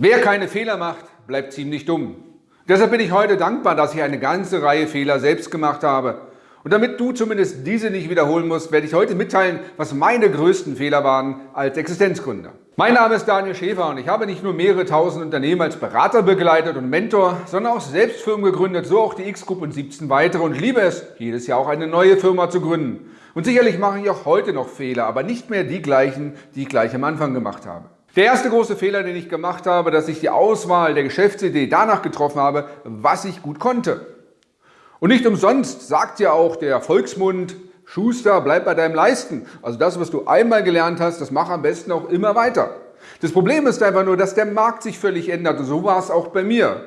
Wer keine Fehler macht, bleibt ziemlich dumm. Deshalb bin ich heute dankbar, dass ich eine ganze Reihe Fehler selbst gemacht habe. Und damit du zumindest diese nicht wiederholen musst, werde ich heute mitteilen, was meine größten Fehler waren als Existenzgründer. Mein Name ist Daniel Schäfer und ich habe nicht nur mehrere tausend Unternehmen als Berater begleitet und Mentor, sondern auch selbst Firmen gegründet, so auch die X-Group und 17 weitere und liebe es, jedes Jahr auch eine neue Firma zu gründen. Und sicherlich mache ich auch heute noch Fehler, aber nicht mehr die gleichen, die ich gleich am Anfang gemacht habe. Der erste große Fehler, den ich gemacht habe, dass ich die Auswahl der Geschäftsidee danach getroffen habe, was ich gut konnte. Und nicht umsonst sagt ja auch der Volksmund, Schuster, bleib bei deinem Leisten. Also das, was du einmal gelernt hast, das mach am besten auch immer weiter. Das Problem ist einfach nur, dass der Markt sich völlig ändert und so war es auch bei mir.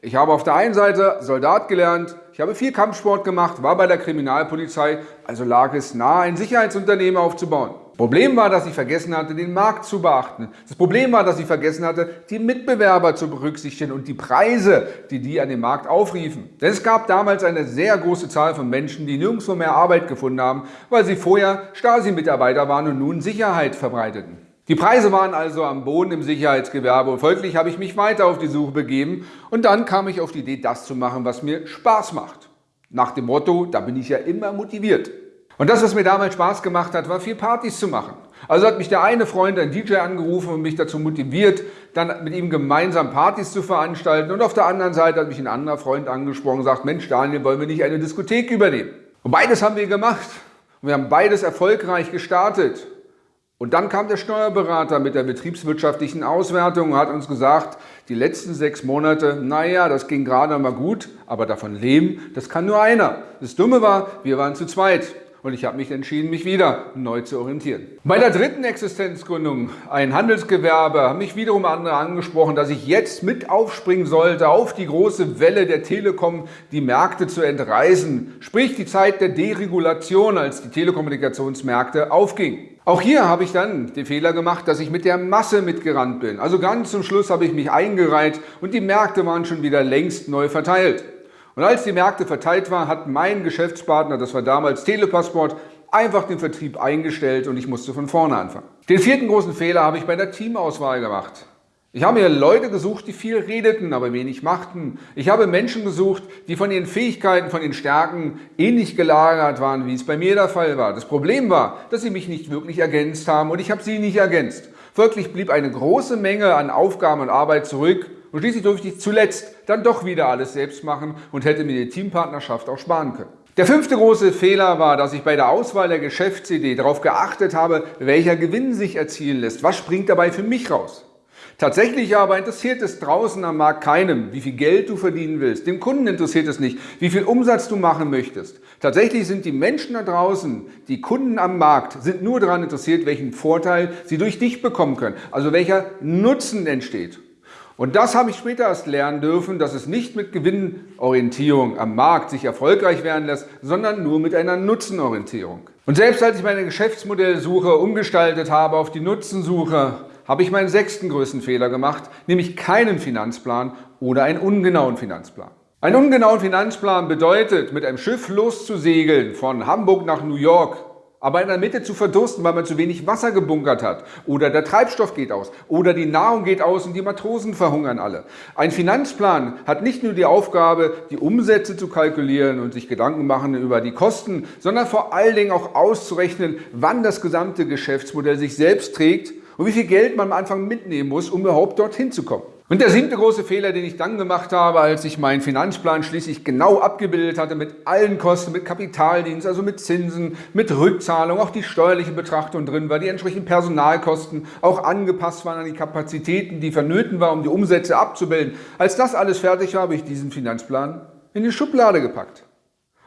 Ich habe auf der einen Seite Soldat gelernt, ich habe viel Kampfsport gemacht, war bei der Kriminalpolizei, also lag es nahe, ein Sicherheitsunternehmen aufzubauen. Problem war, dass ich vergessen hatte, den Markt zu beachten. Das Problem war, dass ich vergessen hatte, die Mitbewerber zu berücksichtigen und die Preise, die die an dem Markt aufriefen. Denn es gab damals eine sehr große Zahl von Menschen, die nirgendwo mehr Arbeit gefunden haben, weil sie vorher Stasi-Mitarbeiter waren und nun Sicherheit verbreiteten. Die Preise waren also am Boden im Sicherheitsgewerbe und folglich habe ich mich weiter auf die Suche begeben und dann kam ich auf die Idee, das zu machen, was mir Spaß macht. Nach dem Motto, da bin ich ja immer motiviert. Und das, was mir damals Spaß gemacht hat, war viel Partys zu machen. Also hat mich der eine Freund, ein DJ, angerufen und mich dazu motiviert, dann mit ihm gemeinsam Partys zu veranstalten. Und auf der anderen Seite hat mich ein anderer Freund angesprochen und gesagt, Mensch Daniel, wollen wir nicht eine Diskothek übernehmen? Und beides haben wir gemacht. Und wir haben beides erfolgreich gestartet. Und dann kam der Steuerberater mit der betriebswirtschaftlichen Auswertung und hat uns gesagt, die letzten sechs Monate, naja, das ging gerade mal gut, aber davon leben, das kann nur einer. Das Dumme war, wir waren zu zweit und ich habe mich entschieden, mich wieder neu zu orientieren. Bei der dritten Existenzgründung, ein Handelsgewerbe, haben mich wiederum andere angesprochen, dass ich jetzt mit aufspringen sollte auf die große Welle der Telekom, die Märkte zu entreißen, sprich die Zeit der Deregulation, als die Telekommunikationsmärkte aufgingen. Auch hier habe ich dann den Fehler gemacht, dass ich mit der Masse mitgerannt bin. Also ganz zum Schluss habe ich mich eingereiht und die Märkte waren schon wieder längst neu verteilt. Und als die Märkte verteilt waren, hat mein Geschäftspartner, das war damals Telepassport, einfach den Vertrieb eingestellt und ich musste von vorne anfangen. Den vierten großen Fehler habe ich bei der Teamauswahl gemacht. Ich habe mir Leute gesucht, die viel redeten, aber wenig machten. Ich habe Menschen gesucht, die von ihren Fähigkeiten, von ihren Stärken ähnlich gelagert waren, wie es bei mir der Fall war. Das Problem war, dass sie mich nicht wirklich ergänzt haben und ich habe sie nicht ergänzt. Folglich blieb eine große Menge an Aufgaben und Arbeit zurück und schließlich durfte ich zuletzt dann doch wieder alles selbst machen und hätte mir die Teampartnerschaft auch sparen können. Der fünfte große Fehler war, dass ich bei der Auswahl der Geschäftsidee darauf geachtet habe, welcher Gewinn sich erzielen lässt. Was springt dabei für mich raus? Tatsächlich aber interessiert es draußen am Markt keinem, wie viel Geld du verdienen willst. Dem Kunden interessiert es nicht, wie viel Umsatz du machen möchtest. Tatsächlich sind die Menschen da draußen, die Kunden am Markt, sind nur daran interessiert, welchen Vorteil sie durch dich bekommen können. Also welcher Nutzen entsteht. Und das habe ich später erst lernen dürfen, dass es nicht mit Gewinnorientierung am Markt sich erfolgreich werden lässt, sondern nur mit einer Nutzenorientierung. Und selbst als ich meine Geschäftsmodellsuche umgestaltet habe auf die Nutzensuche, habe ich meinen sechsten größten Fehler gemacht, nämlich keinen Finanzplan oder einen ungenauen Finanzplan. Ein ungenauen Finanzplan bedeutet, mit einem Schiff loszusegeln von Hamburg nach New York aber in der Mitte zu verdursten, weil man zu wenig Wasser gebunkert hat oder der Treibstoff geht aus oder die Nahrung geht aus und die Matrosen verhungern alle. Ein Finanzplan hat nicht nur die Aufgabe, die Umsätze zu kalkulieren und sich Gedanken machen über die Kosten, sondern vor allen Dingen auch auszurechnen, wann das gesamte Geschäftsmodell sich selbst trägt und wie viel Geld man am Anfang mitnehmen muss, um überhaupt dorthin zu kommen. Und der siebte große Fehler, den ich dann gemacht habe, als ich meinen Finanzplan schließlich genau abgebildet hatte, mit allen Kosten, mit Kapitaldienst, also mit Zinsen, mit Rückzahlung, auch die steuerliche Betrachtung drin war, die entsprechenden Personalkosten auch angepasst waren an die Kapazitäten, die vernöten waren, um die Umsätze abzubilden. Als das alles fertig war, habe ich diesen Finanzplan in die Schublade gepackt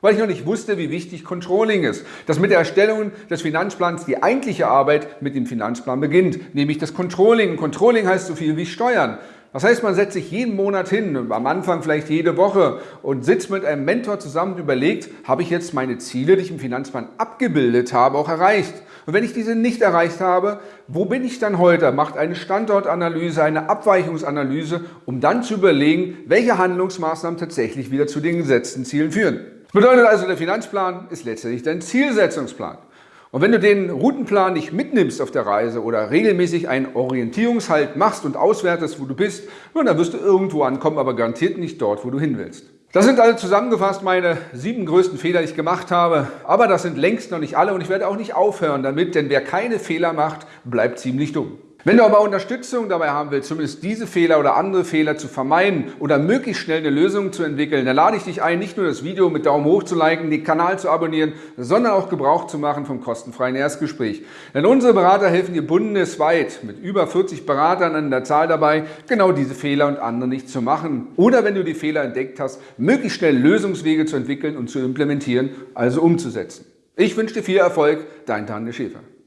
weil ich noch nicht wusste, wie wichtig Controlling ist. Dass mit der Erstellung des Finanzplans die eigentliche Arbeit mit dem Finanzplan beginnt, nämlich das Controlling. Controlling heißt so viel wie Steuern. Das heißt, man setzt sich jeden Monat hin, am Anfang vielleicht jede Woche und sitzt mit einem Mentor zusammen und überlegt, habe ich jetzt meine Ziele, die ich im Finanzplan abgebildet habe, auch erreicht? Und wenn ich diese nicht erreicht habe, wo bin ich dann heute? Macht eine Standortanalyse, eine Abweichungsanalyse, um dann zu überlegen, welche Handlungsmaßnahmen tatsächlich wieder zu den gesetzten Zielen führen. Bedeutet also, der Finanzplan ist letztendlich dein Zielsetzungsplan. Und wenn du den Routenplan nicht mitnimmst auf der Reise oder regelmäßig einen Orientierungshalt machst und auswertest, wo du bist, dann wirst du irgendwo ankommen, aber garantiert nicht dort, wo du hin willst. Das sind also zusammengefasst meine sieben größten Fehler, die ich gemacht habe. Aber das sind längst noch nicht alle und ich werde auch nicht aufhören damit, denn wer keine Fehler macht, bleibt ziemlich dumm. Wenn du aber Unterstützung dabei haben willst, zumindest diese Fehler oder andere Fehler zu vermeiden oder möglichst schnell eine Lösung zu entwickeln, dann lade ich dich ein, nicht nur das Video mit Daumen hoch zu liken, den Kanal zu abonnieren, sondern auch Gebrauch zu machen vom kostenfreien Erstgespräch. Denn unsere Berater helfen dir bundesweit mit über 40 Beratern an der Zahl dabei, genau diese Fehler und andere nicht zu machen. Oder wenn du die Fehler entdeckt hast, möglichst schnell Lösungswege zu entwickeln und zu implementieren, also umzusetzen. Ich wünsche dir viel Erfolg, dein Tanja Schäfer.